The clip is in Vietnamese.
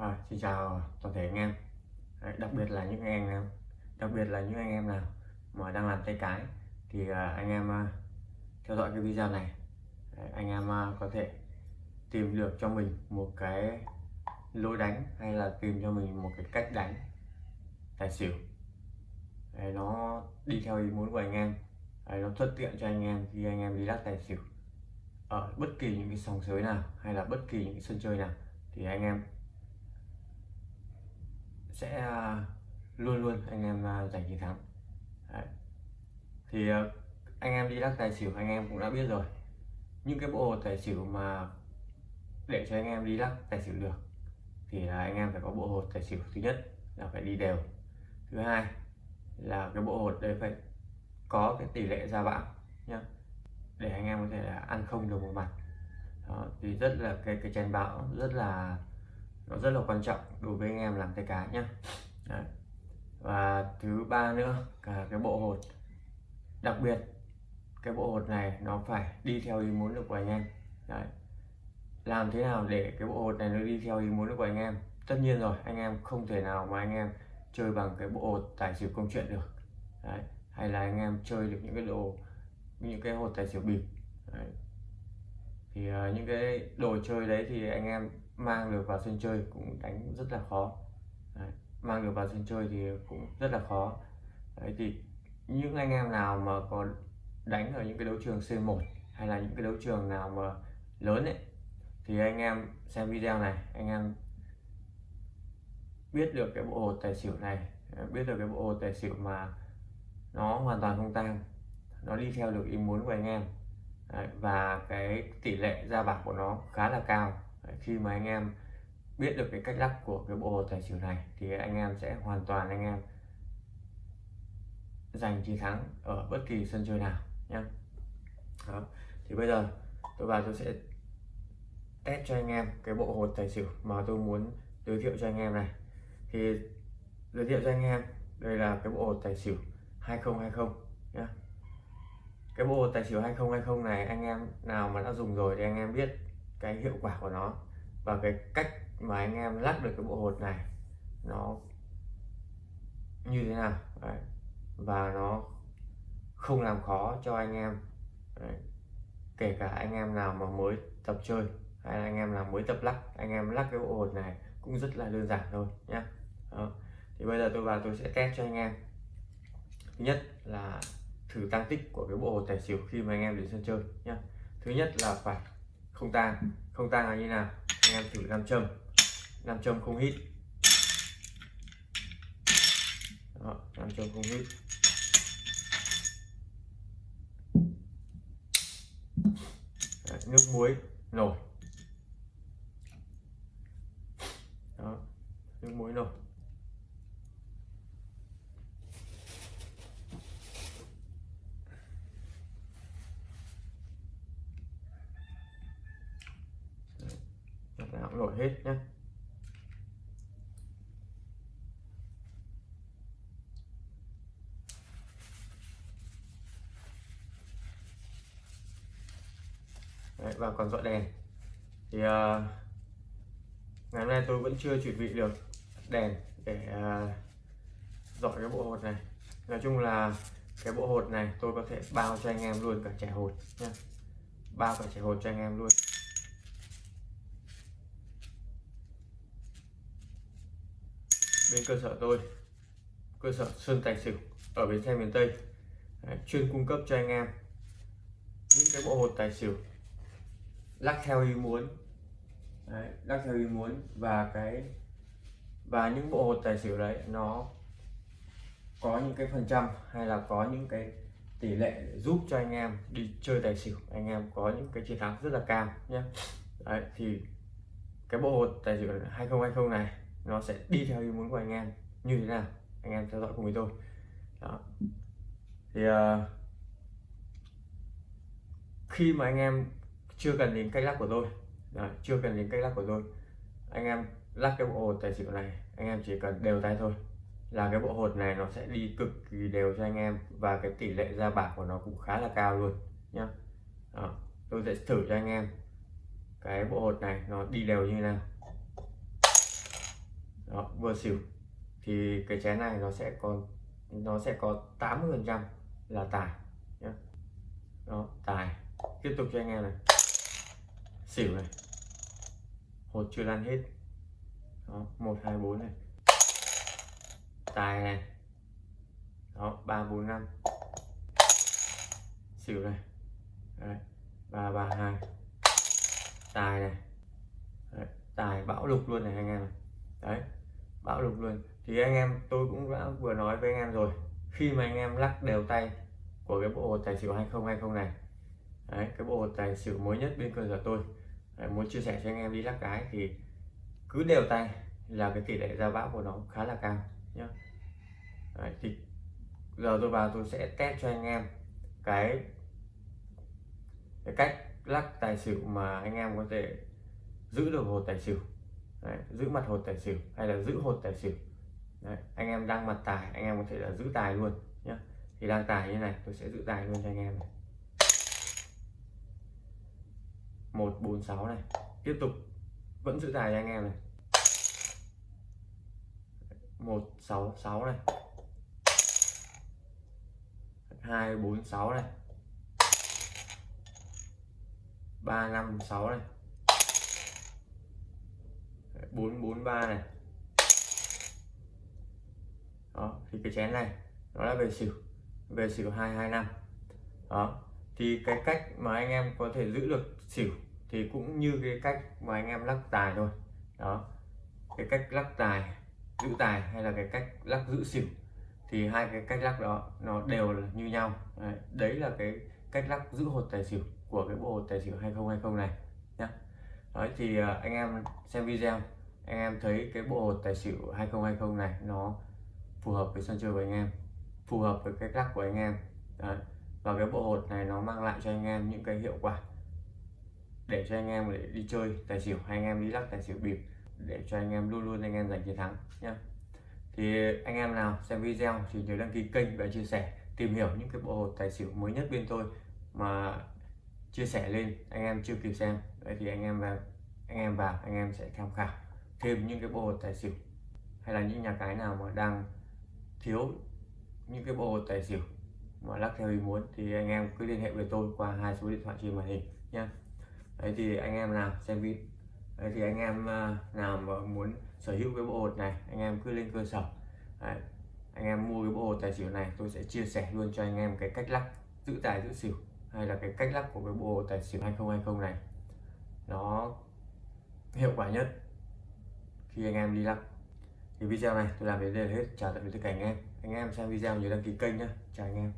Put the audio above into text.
À, xin chào toàn thể anh em. Đấy, đặc biệt là những anh em đặc biệt là những anh em nào mà đang làm tay cái thì uh, anh em uh, theo dõi cái video này. Đấy, anh em uh, có thể tìm được cho mình một cái lối đánh hay là tìm cho mình một cái cách đánh tài xỉu. Đấy, nó đi theo ý muốn của anh em. Đấy, nó thuận tiện cho anh em khi anh em đi lắc tài xỉu. Ở bất kỳ những cái sòng sới nào hay là bất kỳ những cái sân chơi nào thì anh em sẽ à, luôn luôn anh em à, giành chiến thắng. Đấy. thì à, anh em đi lắc tài xỉu anh em cũng đã biết rồi. Những cái bộ tài xỉu mà để cho anh em đi lắc tài xỉu được thì là anh em phải có bộ hột tài xỉu thứ nhất là phải đi đều. Thứ hai là cái bộ hột đấy phải có cái tỷ lệ ra bão nhá để anh em có thể là ăn không được một mặt. Đó, thì rất là cái cái chén bão rất là nó rất là quan trọng đối với anh em làm tay cá nhá Đấy. và thứ ba nữa cả cái bộ hột đặc biệt cái bộ hột này nó phải đi theo ý muốn được của anh em Đấy. làm thế nào để cái bộ hột này nó đi theo ý muốn được của anh em tất nhiên rồi anh em không thể nào mà anh em chơi bằng cái bộ hột tài xỉu công chuyện được Đấy. hay là anh em chơi được những cái đồ những cái hột tài xỉu bịp Đấy. thì uh, những cái đồ chơi đấy thì anh em mang được vào sân chơi cũng đánh rất là khó. Đấy. mang được vào sân chơi thì cũng rất là khó. Đấy thì những anh em nào mà có đánh ở những cái đấu trường C1 hay là những cái đấu trường nào mà lớn ấy thì anh em xem video này anh em biết được cái bộ hồ tài xỉu này biết được cái bộ hồ tài xỉu mà nó hoàn toàn không tăng nó đi theo được ý muốn của anh em. Đấy, và cái tỷ lệ ra bạc của nó khá là cao. Đấy, khi mà anh em biết được cái cách lắp của cái bộ hồ tài xỉu này thì anh em sẽ hoàn toàn anh em giành chiến thắng ở bất kỳ sân chơi nào nhé Đó. thì bây giờ tôi vào tôi sẽ test cho anh em cái bộ hột tài xỉu mà tôi muốn giới thiệu cho anh em này thì giới thiệu cho anh em đây là cái bộ hột tài xỉu 2020 nhé cái bộ tài xỉu 2020 này anh em nào mà đã dùng rồi thì anh em biết cái hiệu quả của nó và cái cách mà anh em lắc được cái bộ hột này nó như thế nào. Đấy. và nó không làm khó cho anh em. Đấy. kể cả anh em nào mà mới tập chơi hay là anh em nào mới tập lắc, anh em lắc cái bộ hột này cũng rất là đơn giản thôi nhé thì bây giờ tôi vào tôi sẽ test cho anh em. Thứ nhất là thử tăng tích của cái bộ hột tài xỉu khi mà anh em đến sân chơi nhé thứ nhất là phải không tang không tang là như nào? Anh em thử nam châm. Nam châm không hít. Đó, nam châm không hít. Đấy, nước muối nổi. Đó, nước muối nổi nào cũng nổi hết nhé Đấy, và còn dọi đèn. Thì uh, ngày hôm nay tôi vẫn chưa chuẩn bị được đèn để ờ, uh, dọi cái bộ hột này. Nói chung là cái bộ hột này tôi có thể bao cho anh em luôn cả trẻ hột nhé bao cả trẻ hột cho anh em luôn. Bên cơ sở tôi cơ sở Sơn Tài Xỉu ở bến xe miền Tây. Đấy, chuyên cung cấp cho anh em những cái bộ hột tài xỉu. Lắc theo ý muốn. Đấy, lắc theo ý muốn và cái và những bộ hột tài xỉu đấy nó có những cái phần trăm hay là có những cái tỷ lệ giúp cho anh em đi chơi tài xỉu. Anh em có những cái chiến thắng rất là cao nhé đấy thì cái bộ hột tài xỉu 2020 này nó sẽ đi theo ý muốn của anh em như thế nào anh em theo dõi cùng với tôi. Đó. Thì uh, khi mà anh em chưa cần đến cách lắc của tôi đó, chưa cần đến cách lắc của tôi anh em lắc cái bộ hột tài xỉu này anh em chỉ cần đều tay thôi là cái bộ hột này nó sẽ đi cực kỳ đều cho anh em và cái tỷ lệ ra bạc của nó cũng khá là cao luôn nhá. Đó, tôi sẽ thử cho anh em cái bộ hột này nó đi đều như thế nào đó, vừa xỉu. Thì cái chén này nó sẽ còn nó sẽ có 80 phần trăm là tài nhé đó tài. Tiếp tục cho anh em này. Xỉu này. Hột chưa lăn hết. Đó một hai bốn này. Tài này. Đó ba bốn năm. Xỉu này. Đấy. ba ba hai. Tài này. Đấy. tài bão lục luôn này anh em này. Đấy bão lục luôn. Thì anh em tôi cũng đã vừa nói với anh em rồi. Khi mà anh em lắc đều tay của cái bộ hột tài xỉu 2020 này đấy, cái bộ hột tài xỉu mới nhất bên cơ sở tôi đấy, muốn chia sẻ cho anh em đi lắc cái thì cứ đều tay là cái tỷ lệ ra bão của nó khá là cao nhá. Đấy, thì giờ tôi vào tôi sẽ test cho anh em cái cái cách lắc tài xỉu mà anh em có thể giữ được hột tài xỉu. Đấy, giữ mặt hột tài xỉu hay là giữ hột tài xỉu. Đấy, anh em đang mặt tài anh em có thể là giữ tài luôn nhé thì đang tài như này tôi sẽ giữ tài luôn cho anh em này. Một bốn sáu này. Tiếp tục vẫn giữ tài cho anh em này. Một sáu sáu này. Hai bốn sáu này. Ba năm sáu này. 443 này. Đó thì cái chén này nó là về xỉu về xỉu 225 đó thì cái cách mà anh em có thể giữ được xỉu thì cũng như cái cách mà anh em lắc tài thôi. Đó cái cách lắc tài giữ tài hay là cái cách lắc giữ xỉu thì hai cái cách lắc đó nó đều là như nhau. Đấy, đấy là cái cách lắc giữ hột tài xỉu của cái bộ hột tài xỉu 2020 này nhá. Đấy thì à, anh em xem video anh em thấy cái bộ hột tài xỉu 2020 này nó phù hợp với sân chơi của anh em phù hợp với cái lắc của anh em Đấy. và cái bộ hột này nó mang lại cho anh em những cái hiệu quả để cho anh em để đi chơi tài xỉu hay anh em đi lắc tài xỉu bịp để cho anh em luôn luôn anh em giành chiến thắng nhé thì anh em nào xem video thì nhớ đăng ký kênh và chia sẻ tìm hiểu những cái bộ hột tài xỉu mới nhất bên tôi mà chia sẻ lên anh em chưa kịp xem Đấy thì anh em vào anh em vào anh em sẽ tham khảo thêm những cái bộ hột tài xỉu? Hay là những nhà cái nào mà đang thiếu những cái bộ hột tài xỉu mà lắc theo ý muốn? Thì anh em cứ liên hệ với tôi qua hai số điện thoại trên màn hình nhé đấy, thì anh em nào xem video đấy, thì anh em à, nào mà muốn sở hữu cái bộ hột này, anh em cứ lên cơ sở. Đấy. anh em mua cái bộ hột tài xỉu này, tôi sẽ chia sẻ luôn cho anh em cái cách lắc giữ tài giữ xỉu hay là cái cách lắc của cái bộ hột tài xỉu 2020 này. Nó hiệu quả nhất khi anh em đi lắc thì video này tôi làm đến đây là hết. Chào tạm biệt tất cả anh em. Anh em xem video nhớ đăng ký kênh nhé chào anh em.